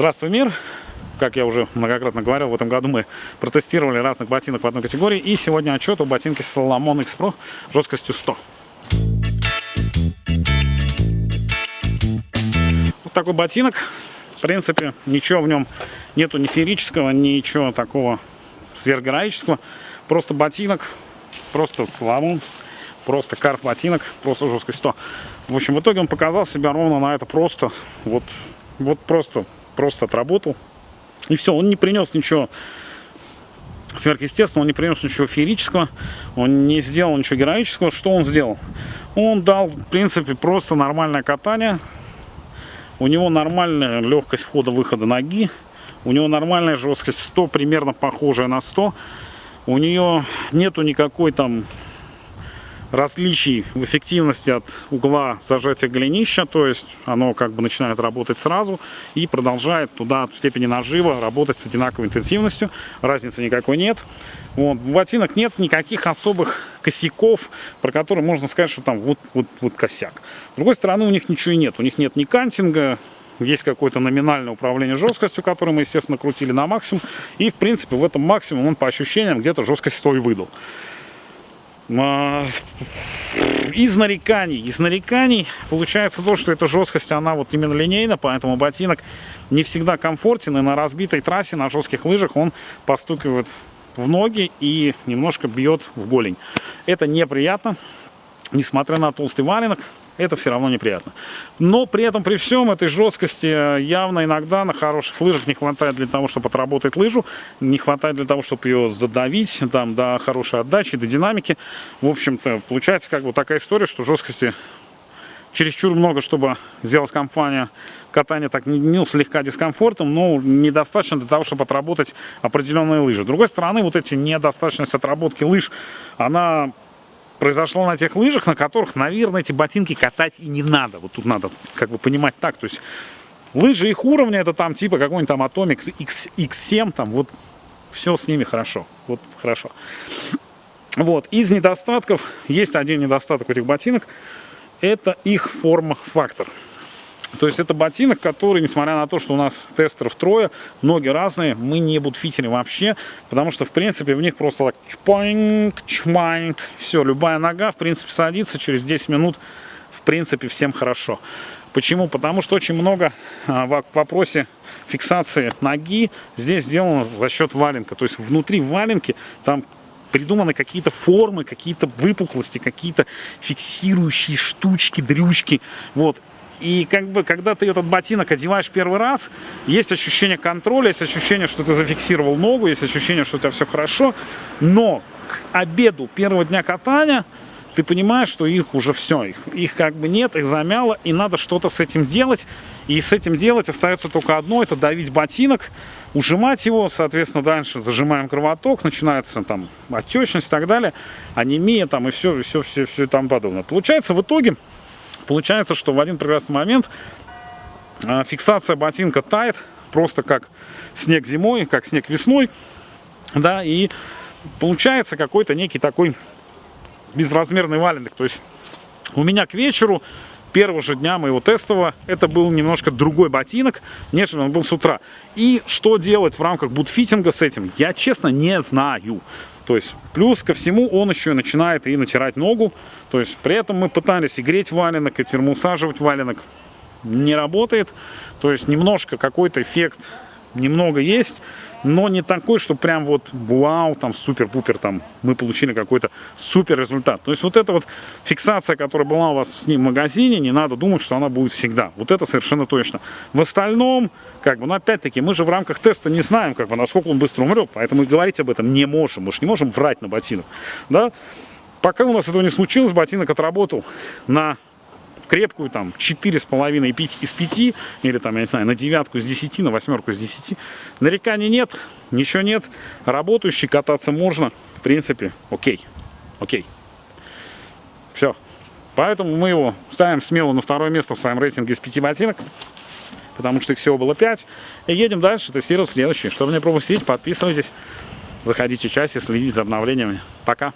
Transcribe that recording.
Здравствуй, мир! Как я уже многократно говорил, в этом году мы протестировали разных ботинок в одной категории. И сегодня отчет о ботинке Salomon X Pro жесткостью 100. Вот такой ботинок. В принципе, ничего в нем нету ни феерического, ничего такого сверхгероического. Просто ботинок, просто Salomon, просто карт ботинок, просто жесткость 100. В общем, в итоге он показал себя ровно на это просто, вот, вот просто просто отработал. И все, он не принес ничего сверхъестественного, он не принес ничего феерического, он не сделал ничего героического. Что он сделал? Он дал, в принципе, просто нормальное катание. У него нормальная легкость входа-выхода ноги. У него нормальная жесткость 100, примерно похожая на 100. У нее нету никакой там различий в эффективности от угла зажатия голенища, то есть оно как бы начинает работать сразу и продолжает туда в степени нажива работать с одинаковой интенсивностью, разницы никакой нет. Вот. В ботинок нет никаких особых косяков, про которые можно сказать, что там вот, вот, вот косяк. С другой стороны, у них ничего и нет, у них нет ни кантинга, есть какое-то номинальное управление жесткостью, которое мы, естественно, крутили на максимум. И, в принципе, в этом максимум он по ощущениям где-то жесткость 100 и выдал. А, из нареканий, из нареканий получается то, что эта жесткость, она вот именно линейна, поэтому ботинок не всегда комфортен, и на разбитой трассе, на жестких лыжах он постукивает в ноги и немножко бьет в голень. Это неприятно, несмотря на толстый валенок, это все равно неприятно. Но при этом, при всем этой жесткости, э, явно иногда на хороших лыжах не хватает для того, чтобы отработать лыжу, не хватает для того, чтобы ее задавить, там, до хорошей отдачи, до динамики. В общем-то, получается как бы такая история, что жесткости чересчур много, чтобы сделать компания катание так ну, слегка дискомфортом, но недостаточно для того, чтобы отработать определенные лыжи. С другой стороны, вот эти недостаточность отработки лыж, она произошло на тех лыжах, на которых, наверное, эти ботинки катать и не надо. Вот тут надо как бы понимать так. То есть лыжи их уровня, это там типа какой-нибудь там Atomic X, X7, там вот все с ними хорошо. Вот хорошо. Вот, из недостатков, есть один недостаток у этих ботинок, это их форма-фактор. То есть это ботинок, который, несмотря на то, что у нас тестеров трое, ноги разные, мы не будфитеры вообще, потому что, в принципе, в них просто так чпаньк, чманьк, все, любая нога, в принципе, садится, через 10 минут, в принципе, всем хорошо. Почему? Потому что очень много а, в вопросе фиксации ноги здесь сделано за счет валенка. То есть внутри валенки там придуманы какие-то формы, какие-то выпуклости, какие-то фиксирующие штучки, дрючки. Вот. И как бы, когда ты этот ботинок одеваешь первый раз, есть ощущение контроля, есть ощущение, что ты зафиксировал ногу, есть ощущение, что у тебя все хорошо. Но к обеду первого дня катания ты понимаешь, что их уже все, их, их как бы нет, их замяло, и надо что-то с этим делать. И с этим делать остается только одно, это давить ботинок, ужимать его, соответственно, дальше зажимаем кровоток, начинается там отечность и так далее, анемия там и все, все, все, все и там подобное. Получается в итоге Получается, что в один прекрасный момент а, фиксация ботинка тает, просто как снег зимой, как снег весной, да, и получается какой-то некий такой безразмерный валенок. То есть у меня к вечеру первого же дня моего тестового это был немножко другой ботинок, нежели он был с утра. И что делать в рамках бутфитинга с этим, я честно не знаю. То есть плюс ко всему он еще начинает и натирать ногу. То есть при этом мы пытались и греть валенок, и термоусаживать валенок. Не работает. То есть немножко какой-то эффект немного есть но не такой, что прям вот вау, там супер-пупер, там мы получили какой-то супер результат. То есть вот эта вот фиксация, которая была у вас с ним в магазине, не надо думать, что она будет всегда. Вот это совершенно точно. В остальном, как бы, ну опять-таки, мы же в рамках теста не знаем, как бы, насколько он быстро умрет, поэтому и говорить об этом не можем. Мы же не можем врать на ботинок, да? Пока у нас этого не случилось, ботинок отработал на крепкую, там, 4,5 из 5, или там, я не знаю, на девятку из 10, на восьмерку из 10. Нареканий нет, ничего нет, работающий, кататься можно, в принципе, окей, окей. Все. Поэтому мы его ставим смело на второе место в своем рейтинге из 5 ботинок, потому что их всего было 5. И едем дальше тестировать следующие. Чтобы не пропустить, подписывайтесь, заходите в часе, следите за обновлениями. Пока!